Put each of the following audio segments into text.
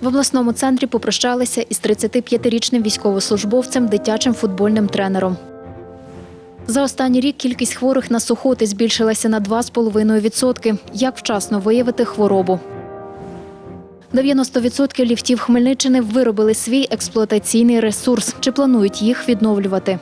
В обласному центрі попрощалися із 35-річним військовослужбовцем, дитячим футбольним тренером. За останній рік кількість хворих на сухоти збільшилася на 2,5%. Як вчасно виявити хворобу? 90% ліфтів Хмельниччини виробили свій експлуатаційний ресурс. Чи планують їх відновлювати?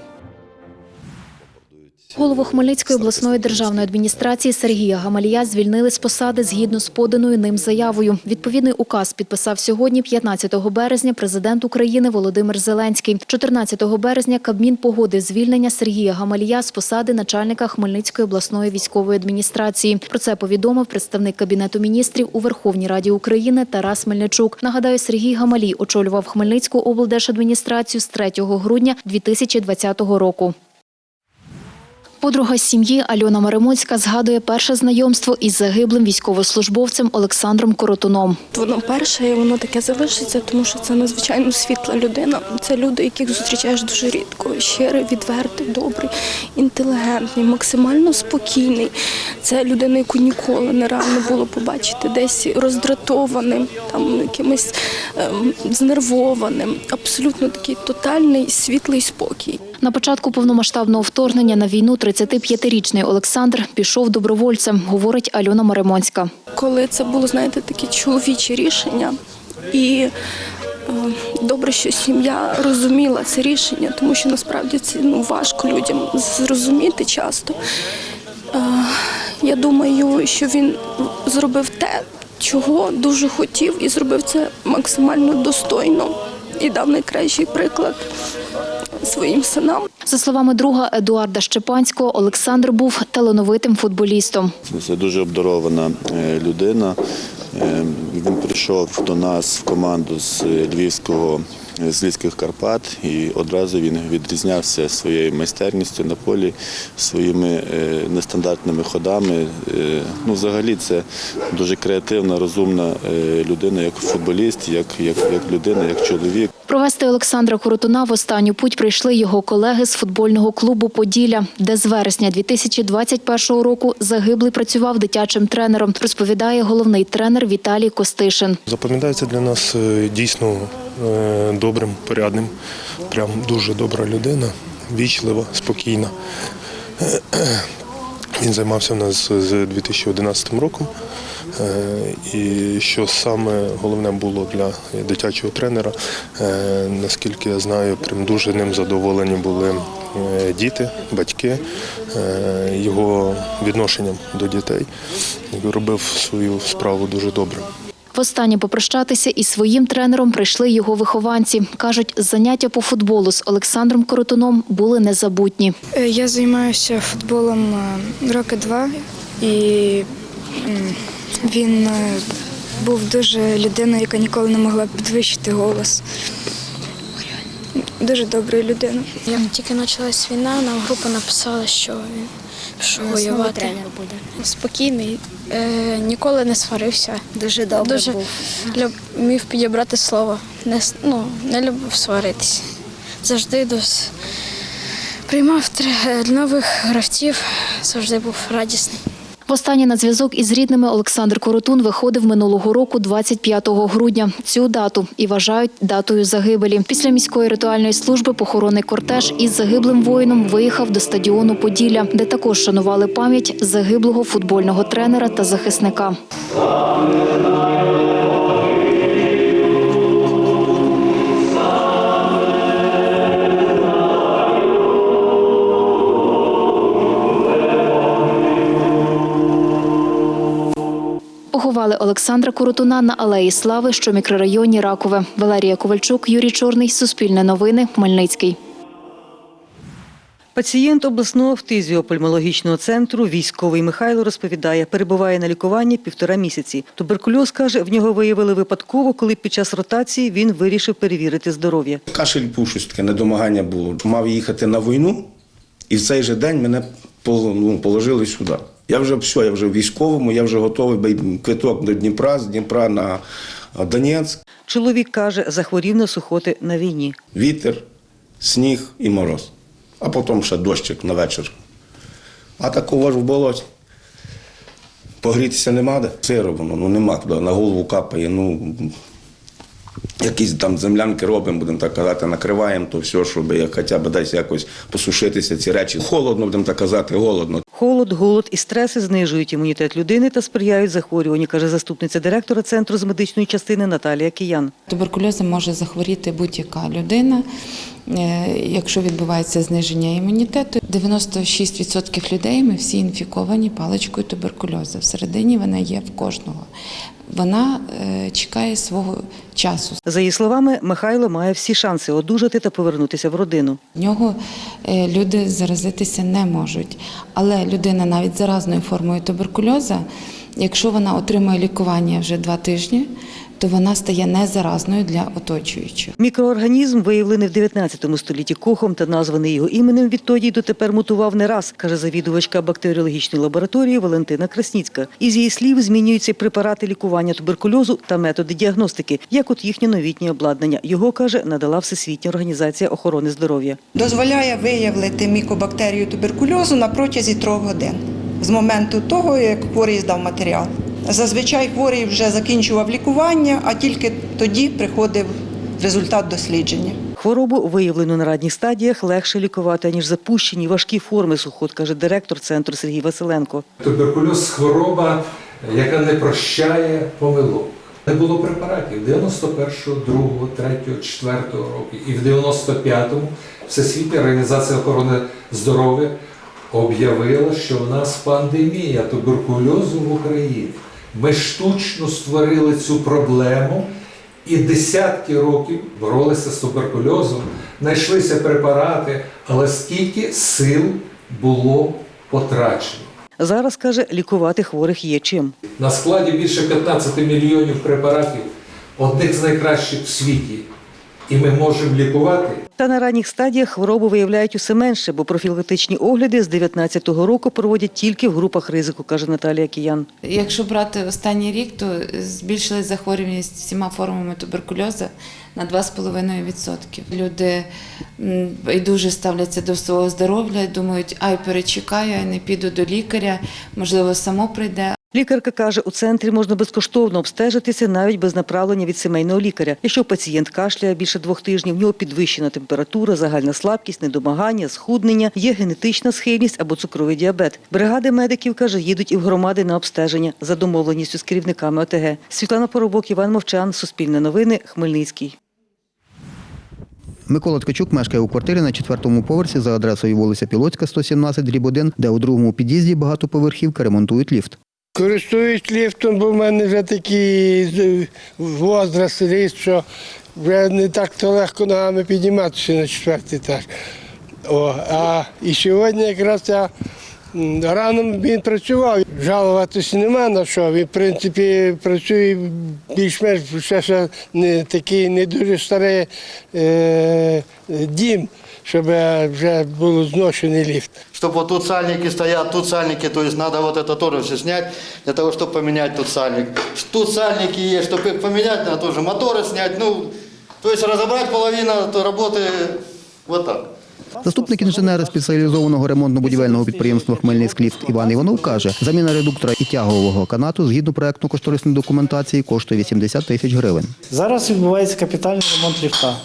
Голову Хмельницької обласної державної адміністрації Сергія Гамалія звільнили з посади згідно з поданою ним заявою. Відповідний указ підписав сьогодні, 15 березня, президент України Володимир Зеленський. 14 березня Кабмін погодив звільнення Сергія Гамалія з посади начальника Хмельницької обласної військової адміністрації. Про це повідомив представник Кабінету міністрів у Верховній Раді України Тарас Мельничук. Нагадаю, Сергій Гамалій очолював Хмельницьку облдержадміністрацію з 3 грудня 2020 року. Подруга сім'ї Альона Маримоцька згадує перше знайомство із загиблим військовослужбовцем Олександром Коротуном. Воно перше, і воно таке залишиться, тому що це надзвичайно світла людина. Це люди, яких зустрічаєш дуже рідко. Щирий, відвертий, добрий, інтелігентний, максимально спокійний. Це людина, яку ніколи нереально було побачити, десь роздратованим, там якимось ем, знервованим. Абсолютно такий тотальний світлий спокій. На початку повномасштабного вторгнення на війну 35-річний Олександр пішов добровольцем, говорить Альона Маримонська. коли це було, знаєте, такі чоловічі рішення. І е, добре, що сім'я розуміла це рішення, тому що насправді це ну, важко людям зрозуміти часто. Е, я думаю, що він зробив те, чого дуже хотів, і зробив це максимально достойно і дав найкращий приклад своїм синам. За словами друга Едуарда Щепанського, Олександр був талановитим футболістом. Це дуже обдарована е, людина. Е, Він прийшов до нас в команду з Львівського з Львівських Карпат і одразу він відрізнявся своєю майстерністю на полі, своїми е, нестандартними ходами. Е, Ну, взагалі, це дуже креативна, розумна е, людина, як футболіст, як, як, як людина, як чоловік. Провести Олександра Коротуна в останню путь прийшли його колеги з футбольного клубу Поділля, де з вересня 2021 року загиблий працював дитячим тренером, розповідає головний тренер Віталій Костишин. Запам'ятається для нас е, дійсно е, добрим, порядним, прям дуже добра людина, вічлива, спокійна. Він займався в нас з 2011 роком. Е, І що саме головне було для дитячого тренера, наскільки я знаю, прям дуже ним задоволені були діти, батьки, е, його відношенням до дітей. Робив свою справу дуже добре. Востаннє попрощатися із своїм тренером прийшли його вихованці. Кажуть, заняття по футболу з Олександром Коротуном були незабутні. Е, Я займаюся футболом е, роки два, і він е, був дуже людиною, яка ніколи не могла підвищити голос. Дуже добра людина. Як тільки почалась війна, нам група написала, що він пішов воювати. тренер буде. Спокійний, е, ніколи не сварився. Дуже добре Дуже був. люб, вмів підібрати слово. Не, с- ну, не любив сваритися. Завжди дос, приймав тре- нових гравців, завжди був радісний. Востаннє на зв'язок із рідними Олександр Коротун виходив минулого року, 25 грудня. Цю дату і вважають датою загибелі. Після міської ритуальної служби похоронний кортеж із загиблим воїном виїхав до стадіону Поділля, де також шанували пам'ять загиблого футбольного тренера та захисника. Поховали Олександра Коротуна на Алеї Слави, що в мікрорайоні Ракове. Валерія Ковальчук, Юрій Чорний, Суспільне новини, Хмельницький. Пацієнт обласного фтизіопульмологічного центру військовий Михайло розповідає, перебуває на лікуванні півтора місяці. Туберкульоз каже, в нього виявили випадково, коли під час ротації він вирішив перевірити здоров'я. Кашель був щось таке, недомагання було. Мав їхати на війну, і в цей же день мене ну, положили сюди. Я вже все, я вже в військовому, я вже готовий квиток до Дніпра, з Дніпра на Донецьк. Чоловік каже, захворів на сухоти на війні. Вітер, сніг і мороз. А потім ще дощик на вечір. А такого ж в болоті. Погрітися нема де. Сиро воно, ну нема куди, на голову капає. Ну, якісь там землянки робимо, будемо так казати, накриваємо то все, щоб як хоча б десь якось посушитися ці речі. Холодно, будемо так казати, голодно. Холод, голод і стреси знижують імунітет людини та сприяють захворюванню, каже заступниця директора центру з медичної частини Наталія Киян. Туберкульозом може захворіти будь-яка людина, якщо відбувається зниження імунітету. 96% людей ми всі інфіковані паличкою туберкульозу. Всередині вона є в кожного. Вона е, чекає свого часу. За її словами, Михайло має всі шанси одужати та повернутися в родину. В нього е, люди заразитися не можуть. Але людина навіть заразною формою туберкульозу, якщо вона отримує лікування вже два тижні, то вона стає незаразною для оточуючих. Мікроорганізм, виявлений в 19 столітті кохом та названий його іменем, відтоді й дотепер мутував не раз, каже завідувачка бактеріологічної лабораторії Валентина Красніцька. Із її слів змінюються препарати лікування туберкульозу та методи діагностики, як от їхнє новітнє обладнання. Його каже, надала Всесвітня організація охорони здоров'я. дозволяє виявити мікобактерію туберкульозу на протязі трьох годин з моменту того, як хворий здав матеріал. Зазвичай хворий вже закінчував лікування, а тільки тоді приходив результат дослідження. Хворобу, виявлену на ранніх стадіях, легше лікувати, ніж запущені важкі форми сухот, каже директор центру Сергій Василенко. Туберкульоз хвороба, яка не прощає помилок. Не було препаратів 91-го, 2-го, 3-го, 4-го року. І в 95-му Всесвітня організація охорони здоров'я об'явила, що в нас пандемія туберкульозу в Україні. Ми штучно створили цю проблему і десятки років боролися з туберкульозом, знайшлися препарати, але скільки сил було потрачено. Зараз каже, лікувати хворих є чим. На складі більше 15 мільйонів препаратів, одних з найкращих в світі. І ми можемо лікувати. Та на ранніх стадіях хворобу виявляють усе менше, бо профілактичні огляди з 19-го року проводять тільки в групах ризику, каже Наталія Киян. Якщо брати останній рік, то збільшилась захворюваність всіма формами туберкульозу на 2,5%. Люди дуже ставляться до свого здоров'я, думають, ай, перечекаю, ай, не піду до лікаря, можливо, само прийде. Лікарка каже, у центрі можна безкоштовно обстежитися навіть без направлення від сімейного лікаря. Якщо пацієнт кашляє більше двох тижнів, в нього підвищена температура, загальна слабкість, недомагання, схуднення, є генетична схильність або цукровий діабет. Бригади медиків каже, їдуть і в громади на обстеження за домовленістю з керівниками ОТГ. Світлана Поробок, Іван Мовчан, Суспільне новини, Хмельницький. Микола Ткачук мешкає у квартирі на четвертому поверсі за адресою вулиця Пілоцька, 117, дріб 1, де у другому під'їзді багатоповерхівка ремонтують ліфт. Користуюсь ліфтом, бо в мене вже такий возраст ріс, що вже не так то легко ногами підніматися на четвертий етаж. О, а і сьогодні якраз я м, рано він працював. Жалуватися нема на що. Він, в принципі, працює більш-менш ще, ще не такий не дуже старий е, дім, щоб вже було зношений ліфт. Чтобы вот тут сальники стоят, тут сальники, то есть надо вот это тоже все снять, для того, чтобы поменять тут сальник. Тут сальники есть, чтобы их поменять, надо тоже моторы снять, ну, то есть разобрать половину работы вот так. Заступник інженера спеціалізованого ремонтно-будівельного підприємства Хмельницькліфт Іван Іванов каже, заміна редуктора і тягового канату згідно проектно-кошторисної документації коштує 80 тисяч гривень. Зараз відбувається капітальний ремонт ліфта.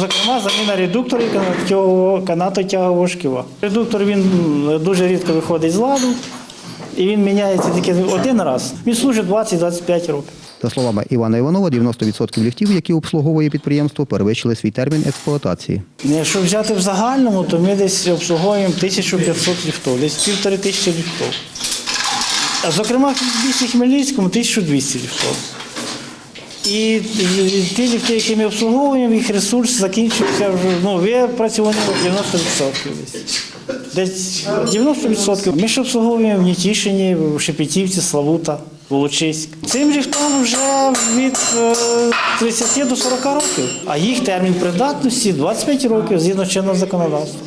Зокрема, заміна редуктора і канатотягового- канатотягового шківа. Редуктор він дуже рідко виходить з ладу, і він міняється тільки один раз. Він служить 20-25 років. За словами Івана Іванова, 90% ліфтів, які обслуговує підприємство, перевищили свій термін експлуатації. Якщо взяти в загальному, то ми десь обслуговуємо 1500 ліфтів, десь півтори тисячі ліфтів. А зокрема, в місті Хмельницькому 1200 ліфтів. І, ті ліфти, які ми обслуговуємо, їх ресурс закінчився вже, ну, випрацьовані 90% десь. Десь 90%. Ми ж обслуговуємо в Нітішині, в Шепетівці, Славута, Волочиськ. Цим ліфтам вже від е, 30 до 40 років, а їх термін придатності 25 років згідно чинного законодавства.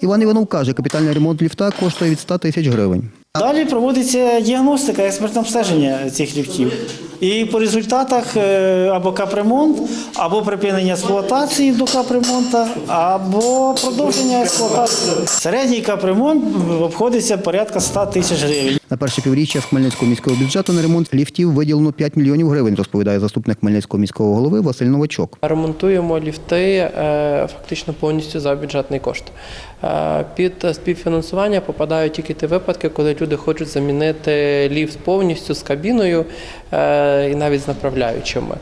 Іван Іванов каже, капітальний ремонт ліфта коштує від 100 тисяч гривень. Далі проводиться діагностика, експертне обстеження цих ліфтів. І по результатах е, або капремонт, або припинення експлуатації до капремонту, або продовження експлуатації. Середній капремонт обходиться порядка 100 тисяч гривень. На перше півріччя з Хмельницького міського бюджету на ремонт ліфтів виділено 5 мільйонів гривень, розповідає заступник Хмельницького міського голови Василь Новачок. Ремонтуємо ліфти е, фактично повністю за бюджетний кошт. Е, Під співфінансування попадають тільки ті випадки, коли люди хочуть замінити ліфт повністю з кабіною і навіть з направляючими.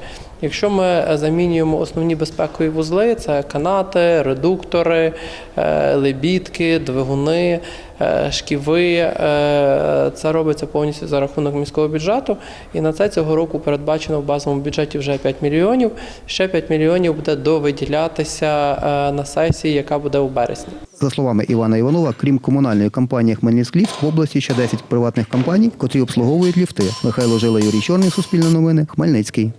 Якщо ми замінюємо основні безпекові вузли, це канати, редуктори, е, лебідки, двигуни, е, шківи. е, Це робиться повністю за рахунок міського бюджету. І на це цього року передбачено в базовому бюджеті вже 5 мільйонів. Ще 5 мільйонів буде довиділятися е, на сесії, яка буде у березні. За словами Івана Іванова, крім комунальної компанії Хмельницькліфт, в області ще 10 приватних компаній, котрі обслуговують ліфти. Михайло Жила, Юрій Чорний, Суспільне новини, Хмельницький.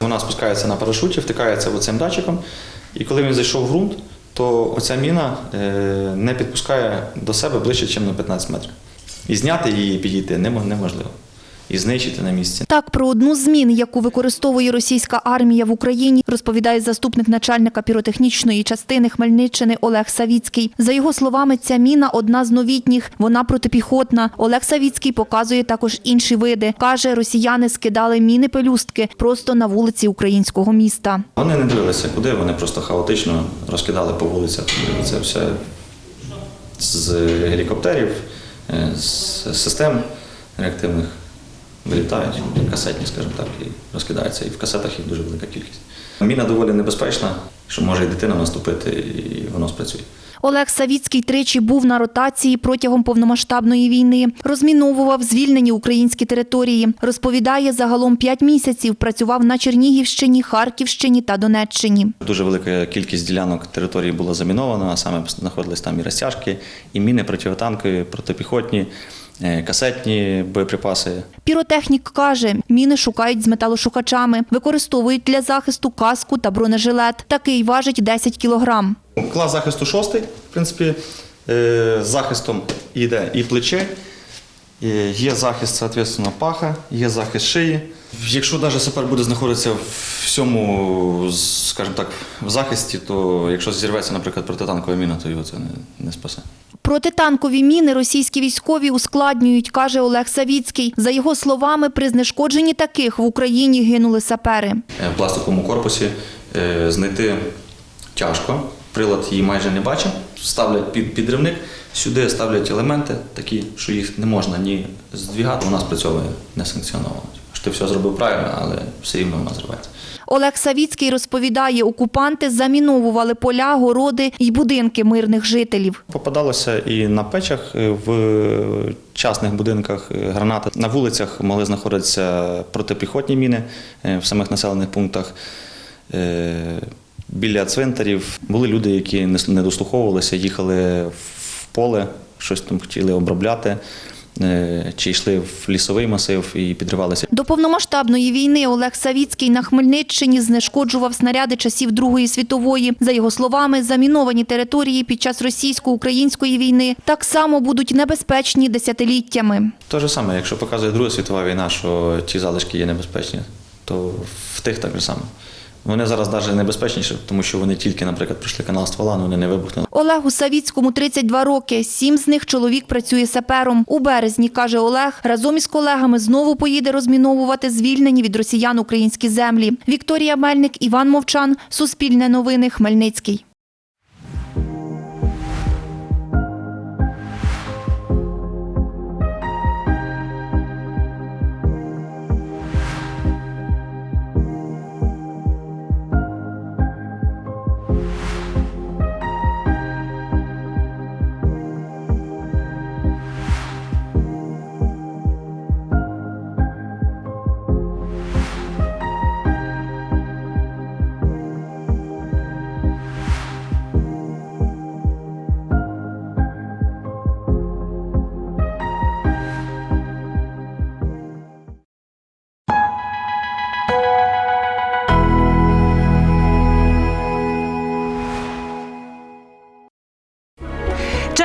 Вона спускається на парашуті, втикається оцим датчиком, і коли він зайшов в ґрунт, то оця міна е, не підпускає до себе ближче, ніж на 15 метрів. І зняти її і підійти немо- неможливо. І знищити на місці. Так, про одну з мін, яку використовує російська армія в Україні, розповідає заступник начальника піротехнічної частини Хмельниччини Олег Савіцький. За його словами, ця міна одна з новітніх, вона протипіхотна. Олег Савіцький показує також інші види. Каже, росіяни скидали міни-пелюстки просто на вулиці українського міста. Вони не дивилися, куди, вони просто хаотично розкидали по вулицях. Це все з гелікоптерів, е, з систем реактивних вилітають, касетні, скажімо так, і розкидаються. І в касетах їх дуже велика кількість. Міна доволі небезпечна, що може і дитина наступити, і воно спрацює. Олег Савіцький тричі був на ротації протягом повномасштабної війни. Розміновував звільнені українські території. Розповідає, загалом п'ять місяців працював на Чернігівщині, Харківщині та Донеччині. Дуже велика кількість ділянок території була замінована, а саме знаходились там і розтяжки, і міни противотанкові, протипіхотні, касетні боєприпаси. Піротехнік каже, міни шукають з металошукачами, використовують для захисту каску та бронежилет. Такий важить 10 кілограм. Клас захисту шостий, в принципі, е, з захистом йде і плече, е, є захист, відповідно, паха, є захист шиї. Якщо навіть сапер буде знаходитися в всьому, скажімо так, в захисті, то якщо зірветься, наприклад, протитанкова міна, то його це не, не спасе. Протитанкові міни російські військові ускладнюють, каже Олег Савіцький. За його словами, при знешкодженні таких в Україні гинули сапери. Е, В пластиковому корпусі е, знайти тяжко. Прилад її майже не бачить. Ставлять під підривник, сюди ставлять елементи такі, що їх не можна ні здвігати. Вона спрацьовує несанкціоновано. Що ти все зробив правильно, але все рівно вона зривається. Олег Савіцький розповідає, окупанти заміновували поля, городи й будинки мирних жителів. Попадалося і на печах, в частних будинках гранати. На вулицях могли знаходитися протипіхотні міни е, в самих населених пунктах. Е, Біля цвинтарів були люди, які не дослуховувалися, їхали в поле, щось там хотіли обробляти, чи йшли в лісовий масив і підривалися. До повномасштабної війни Олег Савіцький на Хмельниччині знешкоджував снаряди часів Другої світової. За його словами, заміновані території під час російсько-української війни так само будуть небезпечні десятиліттями. Те ж саме, якщо показує Друга світова війна, що ті залишки є небезпечні, то в тих так же само. Вони зараз навіть небезпечніші, тому що вони тільки, наприклад, пройшли канал ствола, але вони не вибухнули. Олегу Савіцькому 32 роки. Сім з них чоловік працює сапером. У березні, каже Олег, разом із колегами знову поїде розміновувати звільнені від росіян українські землі. Вікторія Мельник, Іван Мовчан, Суспільне новини, Хмельницький.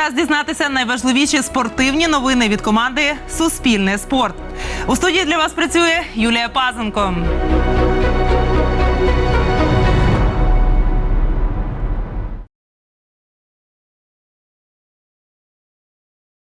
Час дізнатися найважливіші спортивні новини від команди Суспільне спорт. У студії для вас працює Юлія Пазенко.